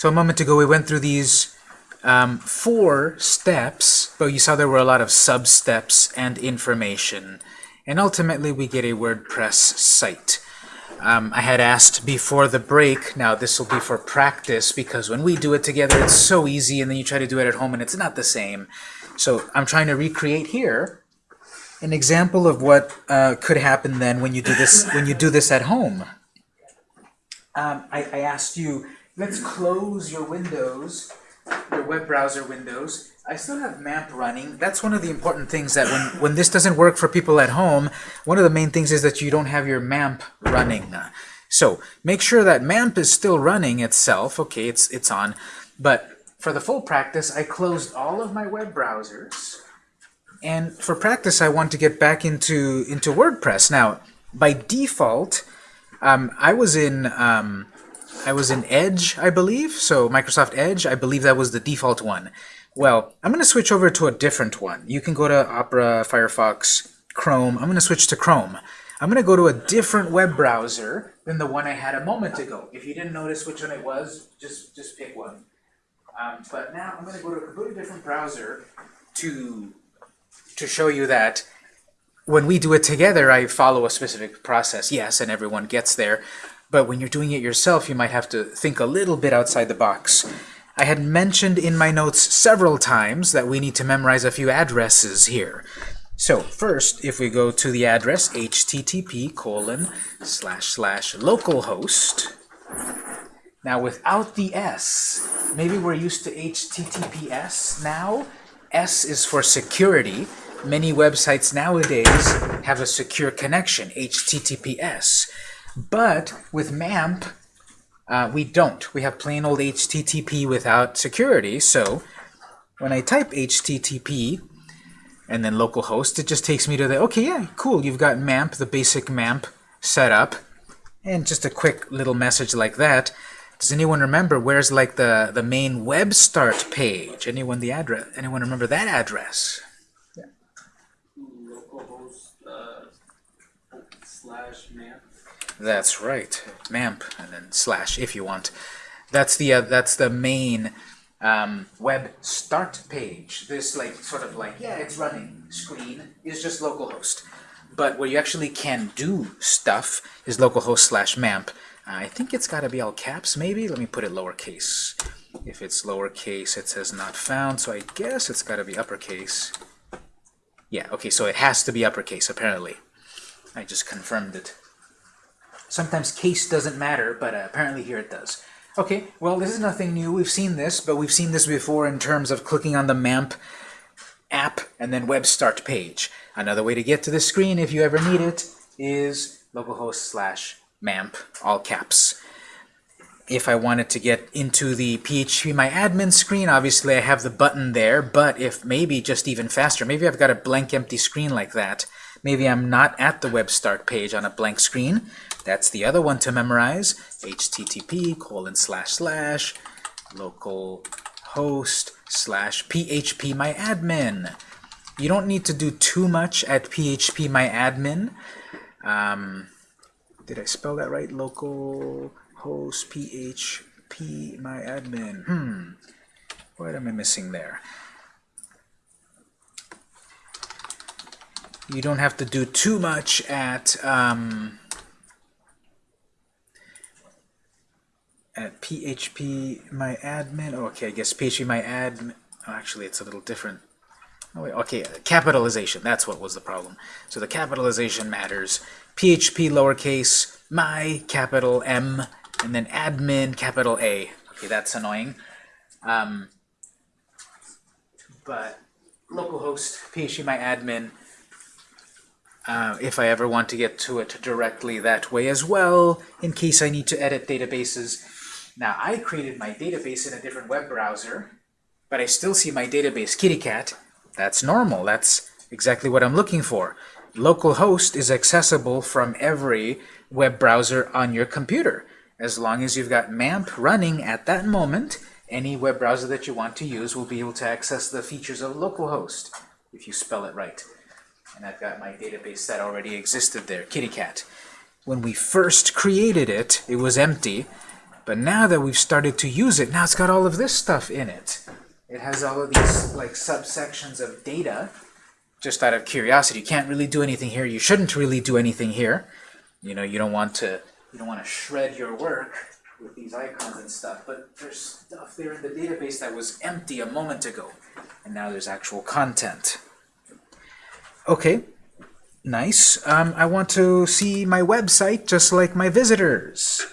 So a moment ago we went through these um, four steps, but you saw there were a lot of sub-steps and information. And ultimately we get a WordPress site. Um, I had asked before the break, now this will be for practice because when we do it together it's so easy and then you try to do it at home and it's not the same. So I'm trying to recreate here an example of what uh, could happen then when you do this when you do this at home. Um, I, I asked you, let's close your windows, your web browser windows. I still have MAMP running. That's one of the important things that when, when this doesn't work for people at home, one of the main things is that you don't have your MAMP running. So make sure that MAMP is still running itself. Okay, it's, it's on. But for the full practice, I closed all of my web browsers. And for practice, I want to get back into, into WordPress. Now, by default, um, I was in um, I was in Edge, I believe. So Microsoft Edge, I believe that was the default one. Well, I'm going to switch over to a different one. You can go to Opera, Firefox, Chrome. I'm going to switch to Chrome. I'm going to go to a different web browser than the one I had a moment ago. If you didn't notice which one it was, just, just pick one. Um, but now I'm going to go to a completely different browser to, to show you that when we do it together, I follow a specific process, yes, and everyone gets there. But when you're doing it yourself, you might have to think a little bit outside the box. I had mentioned in my notes several times that we need to memorize a few addresses here. So first, if we go to the address http colon slash slash localhost, now without the S, maybe we're used to HTTPS now. S is for security, Many websites nowadays have a secure connection, HTTPS. But with MAMP, uh, we don't. We have plain old HTTP without security. So when I type HTTP and then localhost, it just takes me to the, okay, yeah, cool, you've got MAMP, the basic MAMP set up. And just a quick little message like that. Does anyone remember where's like the, the main web start page? Anyone the address? Anyone remember that address? That's right, MAMP, and then slash if you want. That's the uh, that's the main um, web start page. This like sort of like yeah, it's running screen is just localhost. But where you actually can do stuff is localhost slash MAMP. Uh, I think it's got to be all caps, maybe. Let me put it lowercase. If it's lowercase, it says not found, so I guess it's got to be uppercase. Yeah, okay, so it has to be uppercase, apparently. I just confirmed it. Sometimes case doesn't matter, but uh, apparently here it does. Okay, well, this is nothing new. We've seen this, but we've seen this before in terms of clicking on the MAMP app and then web start page. Another way to get to the screen, if you ever need it, is localhost slash MAMP, all caps. If I wanted to get into the PHP My Admin screen, obviously I have the button there, but if maybe just even faster, maybe I've got a blank empty screen like that. Maybe I'm not at the web start page on a blank screen. That's the other one to memorize. HTTP colon slash slash local host slash php my admin. You don't need to do too much at php my admin. Um, did I spell that right? Local host php my admin. Hmm. What am I missing there? You don't have to do too much at um, at PHP my admin. Oh, okay, I guess PHP my admin. Oh, actually, it's a little different. Oh, wait, okay, capitalization. That's what was the problem. So the capitalization matters. PHP lowercase, my capital M, and then admin capital A. Okay, that's annoying. Um, but localhost PHP my admin. Uh, if I ever want to get to it directly that way as well, in case I need to edit databases, now, I created my database in a different web browser, but I still see my database kittycat. That's normal. That's exactly what I'm looking for. Localhost is accessible from every web browser on your computer. As long as you've got MAMP running at that moment, any web browser that you want to use will be able to access the features of localhost, if you spell it right. And I've got my database that already existed there, kittycat. When we first created it, it was empty. But now that we've started to use it, now it's got all of this stuff in it. It has all of these like subsections of data. Just out of curiosity, you can't really do anything here. You shouldn't really do anything here. You know, you don't want to you don't want to shred your work with these icons and stuff. But there's stuff there in the database that was empty a moment ago, and now there's actual content. Okay, nice. Um, I want to see my website just like my visitors.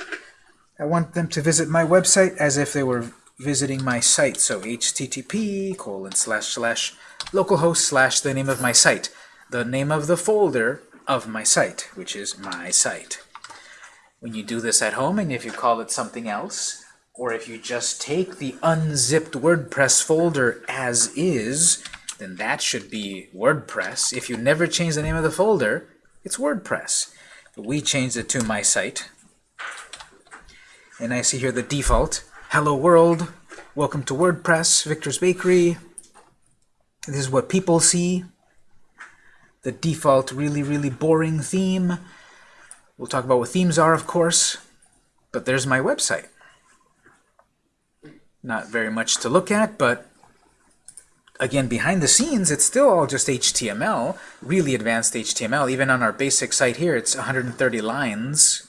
I want them to visit my website as if they were visiting my site. So http colon slash slash localhost slash the name of my site, the name of the folder of my site, which is my site. When you do this at home, and if you call it something else, or if you just take the unzipped WordPress folder as is, then that should be WordPress. If you never change the name of the folder, it's WordPress. But we changed it to my site. And I see here the default. Hello world, welcome to WordPress, Victor's Bakery. This is what people see. The default really, really boring theme. We'll talk about what themes are, of course. But there's my website. Not very much to look at, but again, behind the scenes, it's still all just HTML, really advanced HTML. Even on our basic site here, it's 130 lines.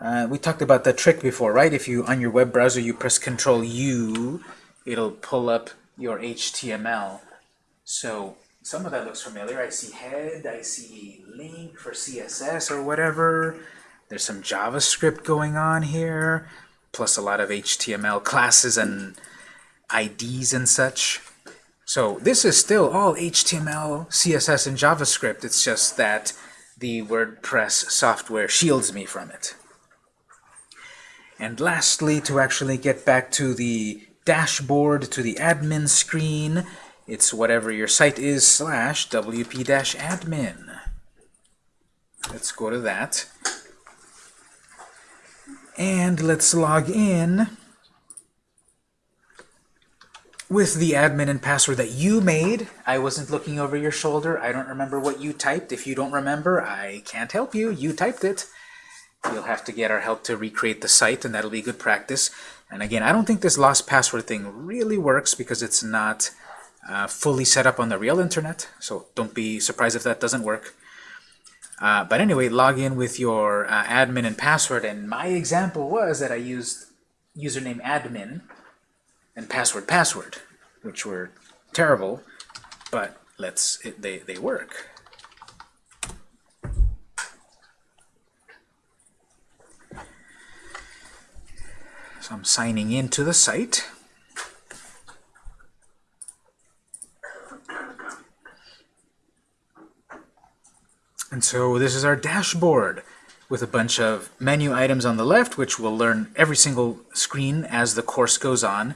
Uh, we talked about that trick before, right? If you, on your web browser, you press Control U, it'll pull up your HTML. So some of that looks familiar. I see head, I see link for CSS or whatever. There's some JavaScript going on here, plus a lot of HTML classes and IDs and such. So this is still all HTML, CSS, and JavaScript. It's just that the WordPress software shields me from it. And lastly, to actually get back to the dashboard, to the admin screen, it's whatever your site is slash wp-admin. Let's go to that. And let's log in with the admin and password that you made. I wasn't looking over your shoulder. I don't remember what you typed. If you don't remember, I can't help you. You typed it. You'll have to get our help to recreate the site, and that'll be good practice. And again, I don't think this lost password thing really works because it's not uh, fully set up on the real internet, so don't be surprised if that doesn't work. Uh, but anyway, log in with your uh, admin and password, and my example was that I used username admin and password password, which were terrible, but let's it, they, they work. So I'm signing into the site. And so this is our dashboard with a bunch of menu items on the left, which we'll learn every single screen as the course goes on.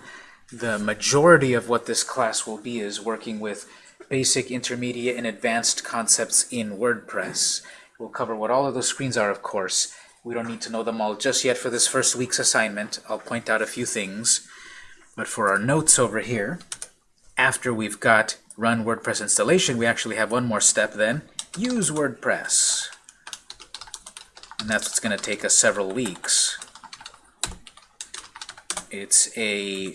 The majority of what this class will be is working with basic, intermediate, and advanced concepts in WordPress. We'll cover what all of those screens are, of course. We don't need to know them all just yet for this first week's assignment. I'll point out a few things. But for our notes over here, after we've got run WordPress installation, we actually have one more step then, use WordPress. And that's what's going to take us several weeks. It's a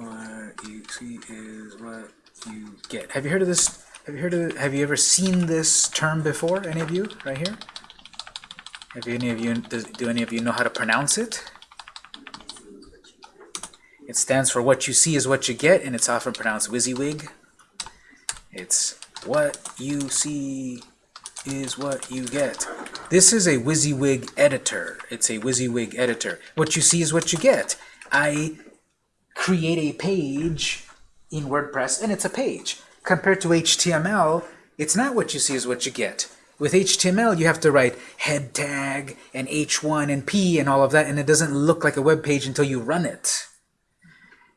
what you see is what you get. Have you heard of this? Have you heard of? Have you ever seen this term before? Any of you, right here? Have any of you? Does, do any of you know how to pronounce it? It stands for what you see is what you get, and it's often pronounced WYSIWYG. It's what you see is what you get. This is a WYSIWYG editor. It's a WYSIWYG editor. What you see is what you get. I create a page in WordPress, and it's a page. Compared to HTML, it's not what you see is what you get. With HTML, you have to write head tag and H1 and P and all of that, and it doesn't look like a web page until you run it.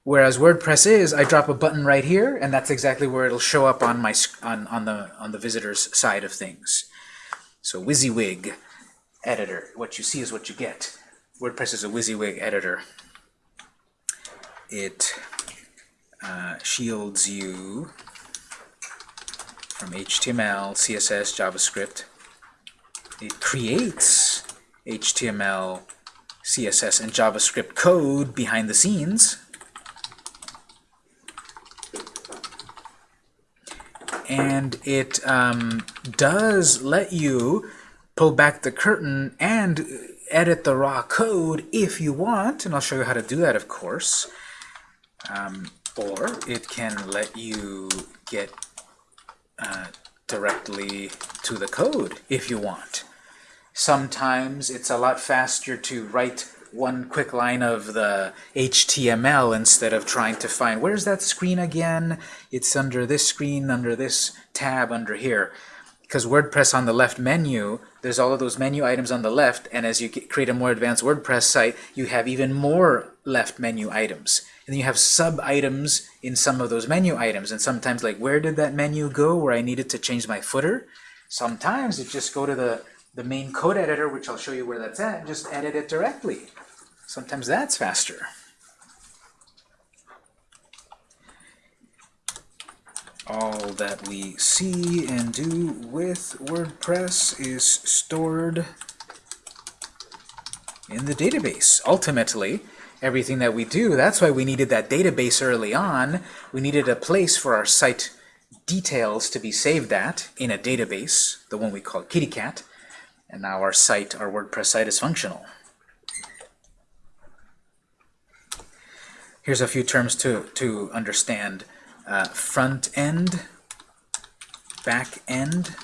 Whereas WordPress is, I drop a button right here, and that's exactly where it'll show up on my on on the on the visitor's side of things. So WYSIWYG editor. What you see is what you get. WordPress is a WYSIWYG editor. It uh, shields you from HTML, CSS, JavaScript. It creates HTML, CSS and JavaScript code behind the scenes. And it um, does let you pull back the curtain and edit the raw code if you want, and I'll show you how to do that, of course. Um, or it can let you get uh, directly to the code if you want. Sometimes it's a lot faster to write one quick line of the HTML instead of trying to find where's that screen again? It's under this screen, under this tab, under here. Because WordPress on the left menu, there's all of those menu items on the left, and as you create a more advanced WordPress site, you have even more left menu items. And you have sub-items in some of those menu items, and sometimes like, where did that menu go where I needed to change my footer? Sometimes it just go to the, the main code editor, which I'll show you where that's at, and just edit it directly. Sometimes that's faster. All that we see and do with WordPress is stored in the database. Ultimately, everything that we do, that's why we needed that database early on. We needed a place for our site details to be saved at in a database, the one we call KittyCat. And now our site, our WordPress site is functional. Here's a few terms to, to understand uh, front end, back end.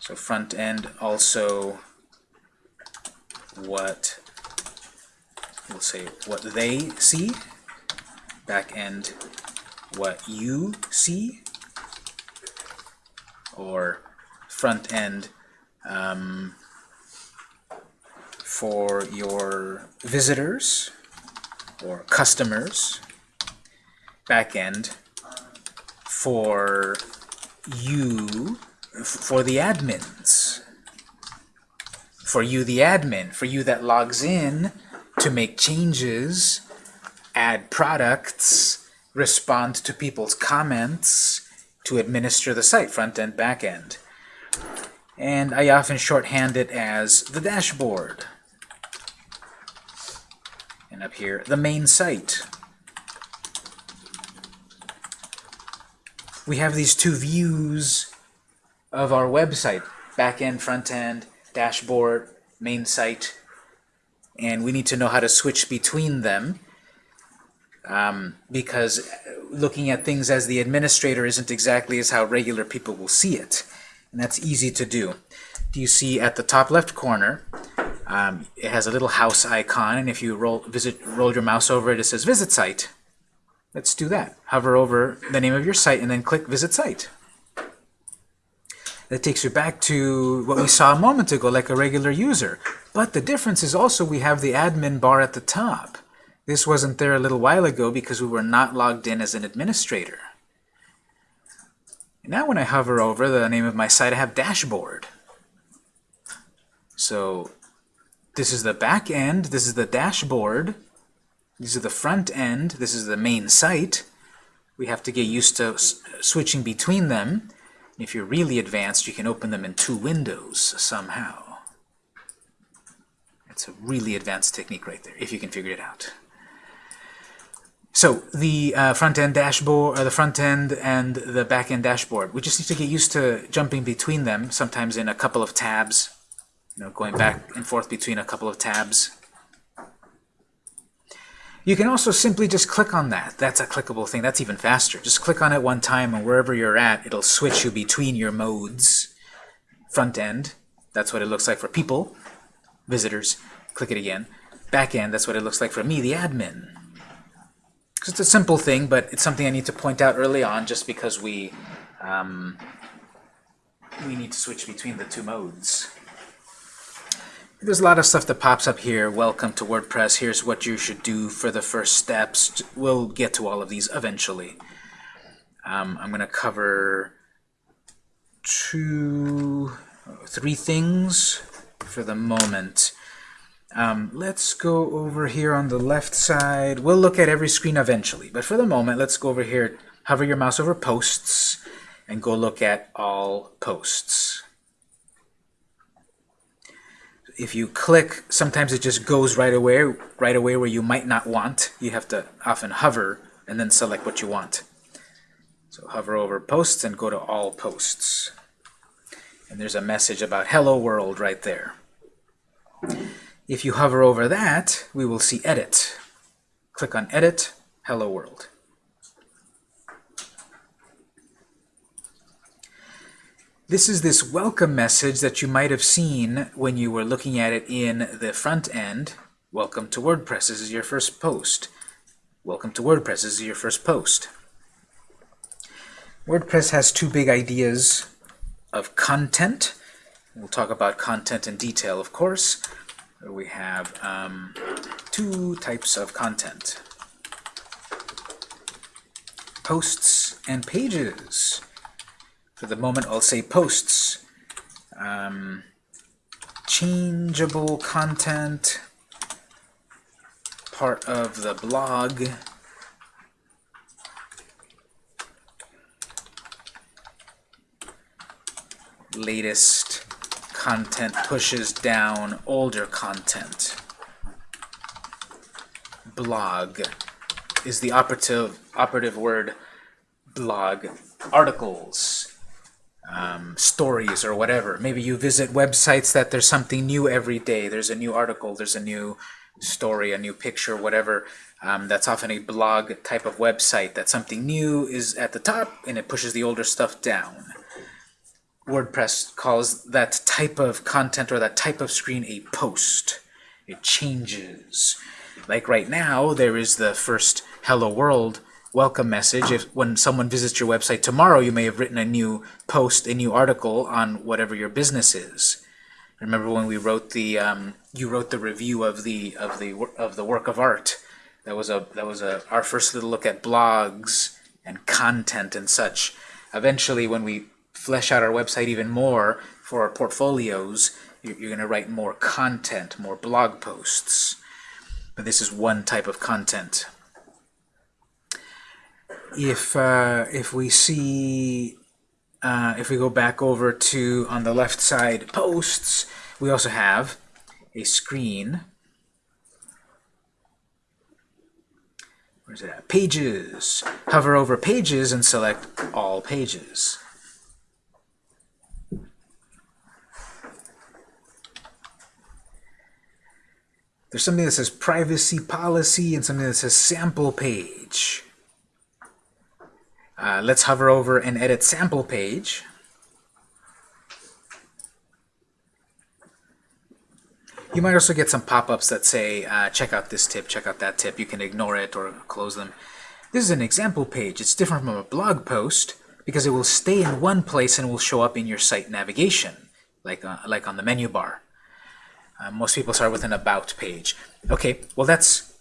So front end also what we'll say what they see, back end what you see, or front end um, for your visitors or customers, back end for you, for the admins. For you, the admin. For you that logs in to make changes, add products, respond to people's comments, to administer the site, front end, back end. And I often shorthand it as the dashboard. And up here, the main site. we have these two views of our website, back-end, front-end, dashboard, main site, and we need to know how to switch between them um, because looking at things as the administrator isn't exactly as how regular people will see it. And that's easy to do. Do you see at the top left corner, um, it has a little house icon, and if you roll, visit, roll your mouse over it, it says Visit Site. Let's do that. Hover over the name of your site and then click Visit Site. That takes you back to what we saw a moment ago, like a regular user. But the difference is also we have the admin bar at the top. This wasn't there a little while ago because we were not logged in as an administrator. Now when I hover over the name of my site, I have dashboard. So this is the back end, this is the dashboard, these are the front end. This is the main site. We have to get used to switching between them. If you're really advanced, you can open them in two windows somehow. It's a really advanced technique right there, if you can figure it out. So the uh, front-end dashboard, or the front end and the back-end dashboard, we just need to get used to jumping between them, sometimes in a couple of tabs, you know, going back and forth between a couple of tabs. You can also simply just click on that. That's a clickable thing. That's even faster. Just click on it one time, and wherever you're at, it'll switch you between your modes. Front end, that's what it looks like for people, visitors. Click it again. Back end, that's what it looks like for me, the admin. It's a simple thing, but it's something I need to point out early on just because we, um, we need to switch between the two modes. There's a lot of stuff that pops up here. Welcome to WordPress. Here's what you should do for the first steps. We'll get to all of these eventually. Um, I'm going to cover two, three things for the moment. Um, let's go over here on the left side. We'll look at every screen eventually, but for the moment, let's go over here, hover your mouse over Posts, and go look at all posts if you click, sometimes it just goes right away, right away where you might not want. You have to often hover and then select what you want. So hover over posts and go to all posts. And there's a message about hello world right there. If you hover over that, we will see edit. Click on edit, hello world. This is this welcome message that you might have seen when you were looking at it in the front end. Welcome to WordPress. This is your first post. Welcome to WordPress. This is your first post. WordPress has two big ideas of content. We'll talk about content in detail, of course. We have um, two types of content. Posts and pages. For the moment, I'll say posts. Um, changeable content, part of the blog. Latest content pushes down older content. Blog is the operative operative word blog. Articles um, stories or whatever. Maybe you visit websites that there's something new every day. There's a new article, there's a new story, a new picture, whatever. Um, that's often a blog type of website that something new is at the top and it pushes the older stuff down. WordPress calls that type of content or that type of screen a post. It changes. Like right now, there is the first Hello World welcome message. If when someone visits your website tomorrow, you may have written a new post, a new article on whatever your business is. Remember when we wrote the um, you wrote the review of the of the of the work of art. That was a that was a our first little look at blogs and content and such. Eventually, when we flesh out our website even more for our portfolios, you're, you're going to write more content, more blog posts. But this is one type of content if uh, if we see uh, if we go back over to on the left side posts, we also have a screen. Where's it at? Pages. Hover over pages and select all pages. There's something that says privacy policy and something that says sample page. Uh, let's hover over and edit sample page. You might also get some pop-ups that say, uh, check out this tip, check out that tip. You can ignore it or close them. This is an example page. It's different from a blog post because it will stay in one place and will show up in your site navigation, like, uh, like on the menu bar. Uh, most people start with an About page. Okay, well that's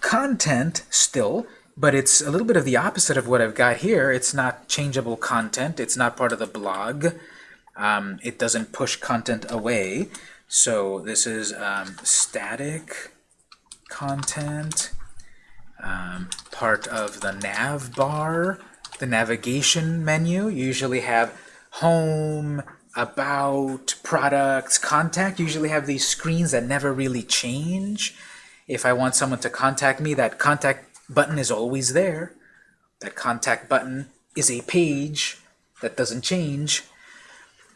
content still, but it's a little bit of the opposite of what I've got here. It's not changeable content. It's not part of the blog. Um, it doesn't push content away. So this is um, static content, um, part of the nav bar, the navigation menu. You usually have home, about, products, contact. You usually have these screens that never really change. If I want someone to contact me, that contact button is always there. That contact button is a page that doesn't change.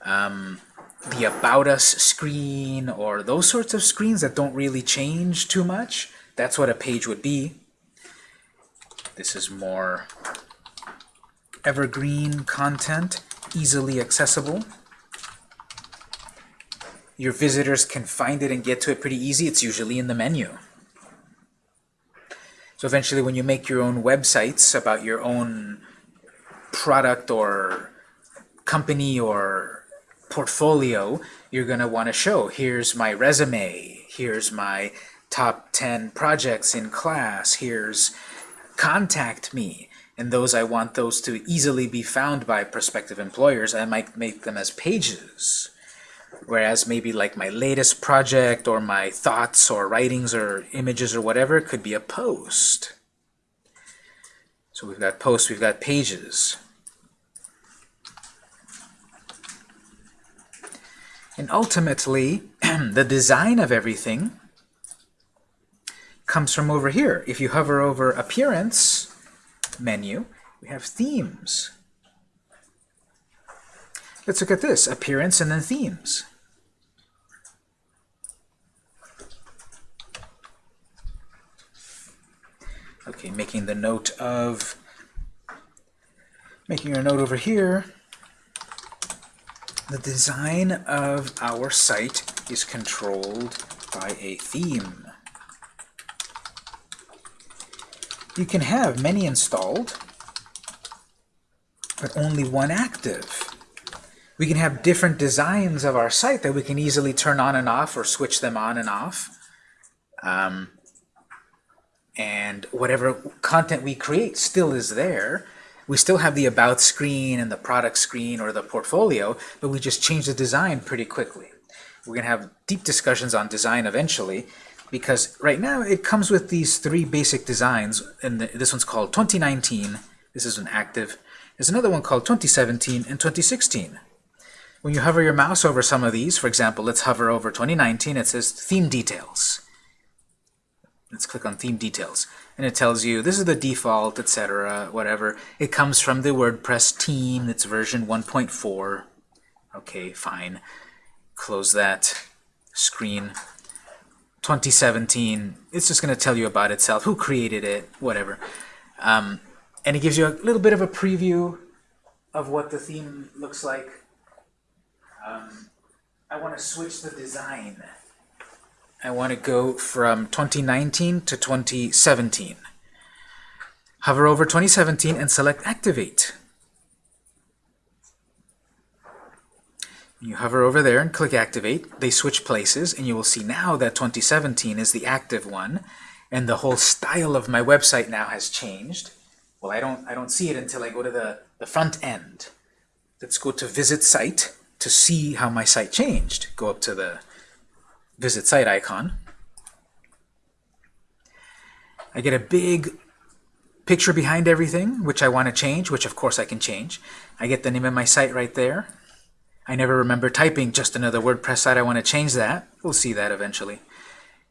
Um, the About Us screen or those sorts of screens that don't really change too much, that's what a page would be. This is more evergreen content, easily accessible. Your visitors can find it and get to it pretty easy. It's usually in the menu. So eventually when you make your own websites about your own product or company or portfolio, you're going to want to show, here's my resume, here's my top 10 projects in class, here's contact me. And those I want those to easily be found by prospective employers. I might make them as pages. Whereas maybe like my latest project or my thoughts or writings or images or whatever could be a post. So we've got posts, we've got pages. And ultimately, the design of everything comes from over here. If you hover over Appearance menu, we have Themes. Let's look at this, Appearance and then Themes. Okay, making the note of, making a note over here, the design of our site is controlled by a theme. You can have many installed, but only one active. We can have different designs of our site that we can easily turn on and off or switch them on and off. Um, and whatever content we create still is there. We still have the About screen and the product screen or the portfolio, but we just change the design pretty quickly. We're going to have deep discussions on design eventually, because right now it comes with these three basic designs, and this one's called 2019. This is an active. There's another one called 2017 and 2016. When you hover your mouse over some of these, for example, let's hover over 2019, it says Theme Details. Let's click on Theme Details. And it tells you this is the default, etc., whatever. It comes from the WordPress team. It's version 1.4. Okay, fine. Close that screen. 2017, it's just going to tell you about itself, who created it, whatever. Um, and it gives you a little bit of a preview of what the theme looks like. Um, I want to switch the design. I want to go from 2019 to 2017. Hover over 2017 and select Activate. You hover over there and click Activate. They switch places, and you will see now that 2017 is the active one, and the whole style of my website now has changed. Well, I don't, I don't see it until I go to the, the front end. Let's go to Visit Site to see how my site changed. Go up to the visit site icon. I get a big picture behind everything, which I want to change, which of course I can change. I get the name of my site right there. I never remember typing just another WordPress site. I want to change that. We'll see that eventually.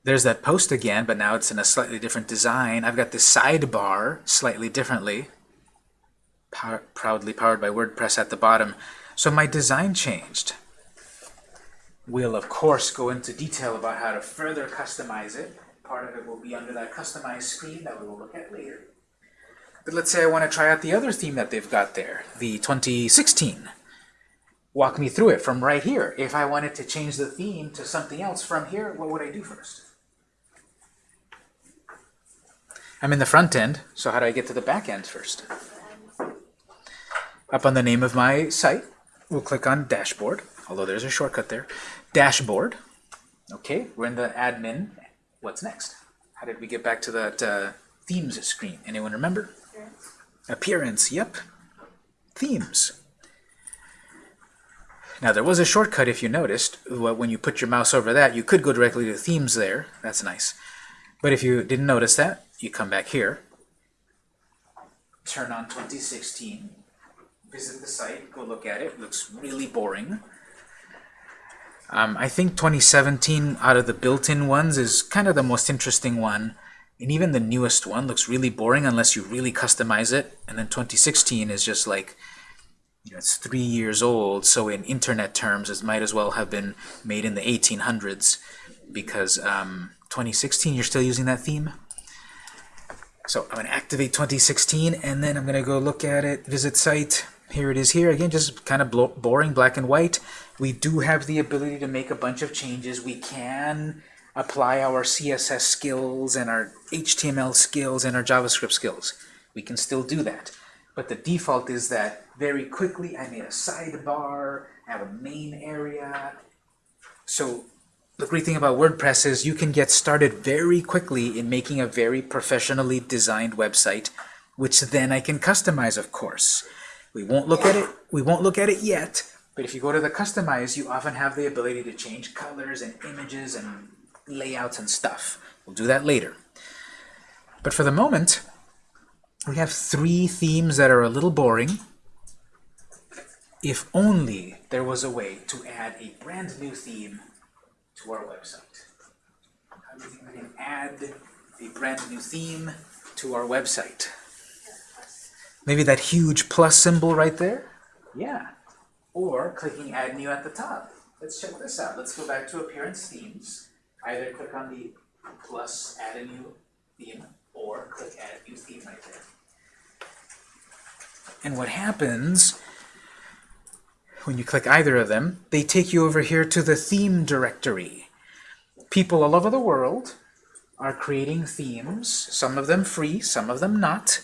There's that post again, but now it's in a slightly different design. I've got this sidebar slightly differently, Power, proudly powered by WordPress at the bottom. So my design changed. We'll, of course, go into detail about how to further customize it. Part of it will be under that customized screen that we will look at later. But let's say I want to try out the other theme that they've got there, the 2016. Walk me through it from right here. If I wanted to change the theme to something else from here, what would I do first? I'm in the front end, so how do I get to the back end first? Up on the name of my site, we'll click on Dashboard although there's a shortcut there. Dashboard. Okay, we're in the admin. What's next? How did we get back to that uh, themes screen? Anyone remember? Appearance. Appearance, yep. Themes. Now there was a shortcut if you noticed. When you put your mouse over that, you could go directly to themes there. That's nice. But if you didn't notice that, you come back here, turn on 2016, visit the site, go look at it. it looks really boring. Um, I think 2017 out of the built-in ones is kind of the most interesting one. And even the newest one looks really boring unless you really customize it. And then 2016 is just like, you know, it's three years old. So in internet terms, it might as well have been made in the 1800s because um, 2016, you're still using that theme. So I'm going to activate 2016, and then I'm going to go look at it, visit site. Here it is here. Again, just kind of boring, black and white. We do have the ability to make a bunch of changes. We can apply our CSS skills and our HTML skills and our JavaScript skills. We can still do that. But the default is that very quickly I made a sidebar, I have a main area. So the great thing about WordPress is you can get started very quickly in making a very professionally designed website, which then I can customize, of course. We won't look at it. We won't look at it yet, but if you go to the customize, you often have the ability to change colors and images and layouts and stuff. We'll do that later. But for the moment, we have three themes that are a little boring. if only there was a way to add a brand new theme to our website. How do we add a brand new theme to our website? Maybe that huge plus symbol right there? Yeah. Or clicking Add New at the top. Let's check this out. Let's go back to Appearance Themes. Either click on the plus Add a New Theme, or click Add New Theme right there. And what happens when you click either of them, they take you over here to the theme directory. People all over the world are creating themes, some of them free, some of them not,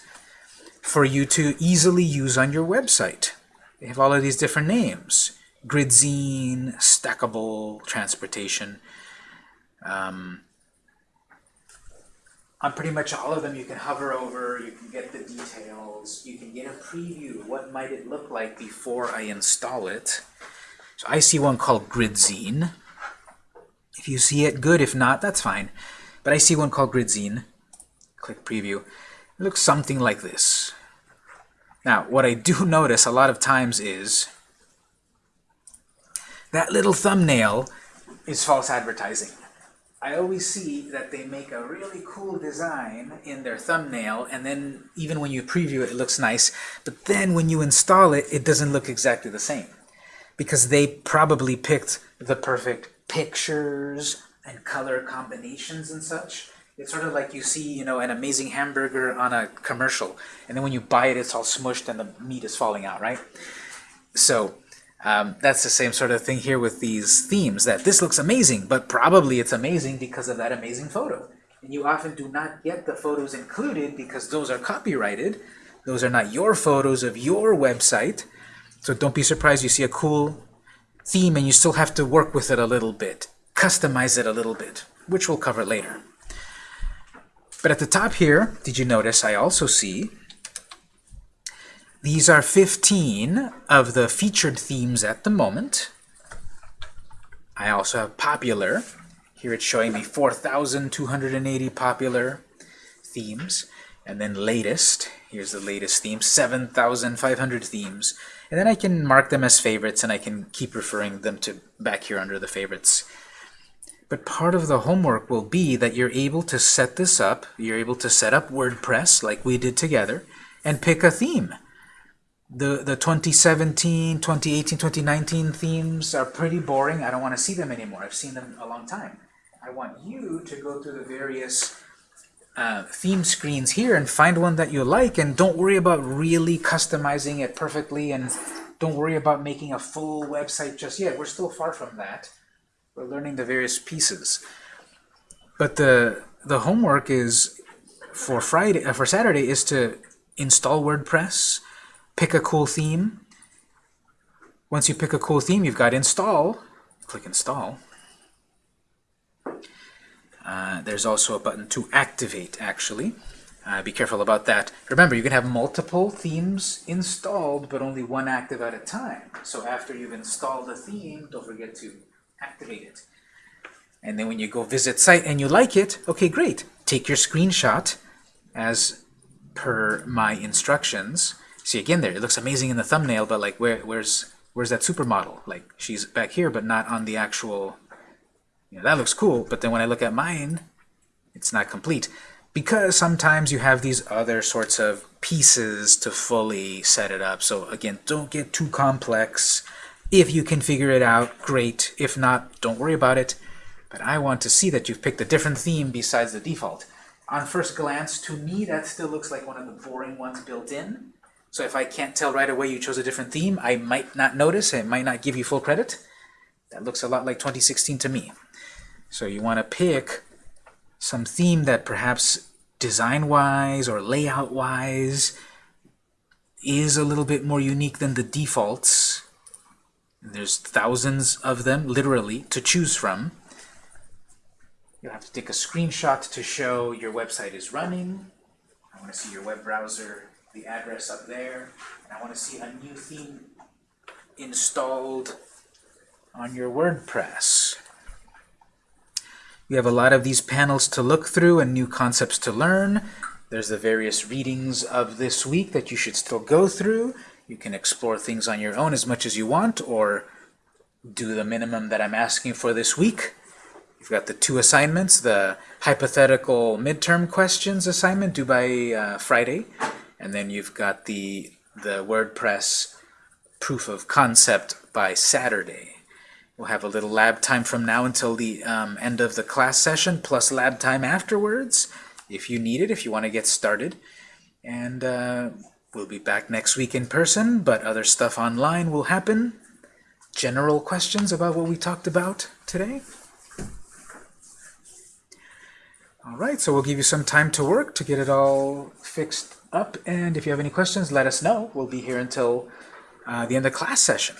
for you to easily use on your website. They have all of these different names. Gridzine, Stackable, Transportation. Um, on pretty much all of them you can hover over, you can get the details, you can get a preview, what might it look like before I install it. So I see one called Gridzine. If you see it, good. If not, that's fine. But I see one called Gridzine. Click preview. Looks something like this. Now, what I do notice a lot of times is that little thumbnail is false advertising. I always see that they make a really cool design in their thumbnail, and then even when you preview it, it looks nice, but then when you install it, it doesn't look exactly the same. Because they probably picked the perfect pictures and color combinations and such. It's sort of like you see, you know, an amazing hamburger on a commercial, and then when you buy it, it's all smushed and the meat is falling out, right? So um, that's the same sort of thing here with these themes, that this looks amazing, but probably it's amazing because of that amazing photo. And you often do not get the photos included because those are copyrighted. Those are not your photos of your website. So don't be surprised you see a cool theme and you still have to work with it a little bit, customize it a little bit, which we'll cover later. But at the top here, did you notice I also see these are 15 of the featured themes at the moment. I also have popular. Here it's showing me 4,280 popular themes. And then latest, here's the latest theme, 7,500 themes. And then I can mark them as favorites and I can keep referring them to back here under the favorites. But part of the homework will be that you're able to set this up, you're able to set up WordPress like we did together, and pick a theme the, the 2017, 2018, 2019 themes are pretty boring. I don't want to see them anymore. I've seen them a long time. I want you to go through the various uh, theme screens here and find one that you like and don't worry about really customizing it perfectly and don't worry about making a full website just yet. We're still far from that. We're learning the various pieces. But the the homework is for Friday uh, for Saturday is to install WordPress, pick a cool theme. Once you pick a cool theme, you've got install. Click install. Uh, there's also a button to activate, actually. Uh, be careful about that. Remember, you can have multiple themes installed, but only one active at a time. So after you've installed a theme, don't forget to activate it. And then when you go visit site and you like it, okay, great. Take your screenshot as per my instructions See again there, it looks amazing in the thumbnail, but like where where's where's that supermodel? Like she's back here, but not on the actual. You know, that looks cool, but then when I look at mine, it's not complete because sometimes you have these other sorts of pieces to fully set it up. So again, don't get too complex. If you can figure it out, great. If not, don't worry about it. But I want to see that you've picked a different theme besides the default. On first glance, to me, that still looks like one of the boring ones built in. So if I can't tell right away you chose a different theme, I might not notice, it might not give you full credit. That looks a lot like 2016 to me. So you want to pick some theme that perhaps design-wise or layout-wise is a little bit more unique than the defaults. There's thousands of them, literally, to choose from. You'll have to take a screenshot to show your website is running. I want to see your web browser the address up there, and I want to see a new theme installed on your WordPress. You have a lot of these panels to look through and new concepts to learn. There's the various readings of this week that you should still go through. You can explore things on your own as much as you want, or do the minimum that I'm asking for this week. You've got the two assignments, the hypothetical midterm questions assignment due by uh, Friday, and then you've got the, the WordPress proof of concept by Saturday. We'll have a little lab time from now until the um, end of the class session, plus lab time afterwards, if you need it, if you want to get started. And uh, we'll be back next week in person, but other stuff online will happen. General questions about what we talked about today? All right, so we'll give you some time to work to get it all fixed up. And if you have any questions, let us know. We'll be here until uh, the end of class session.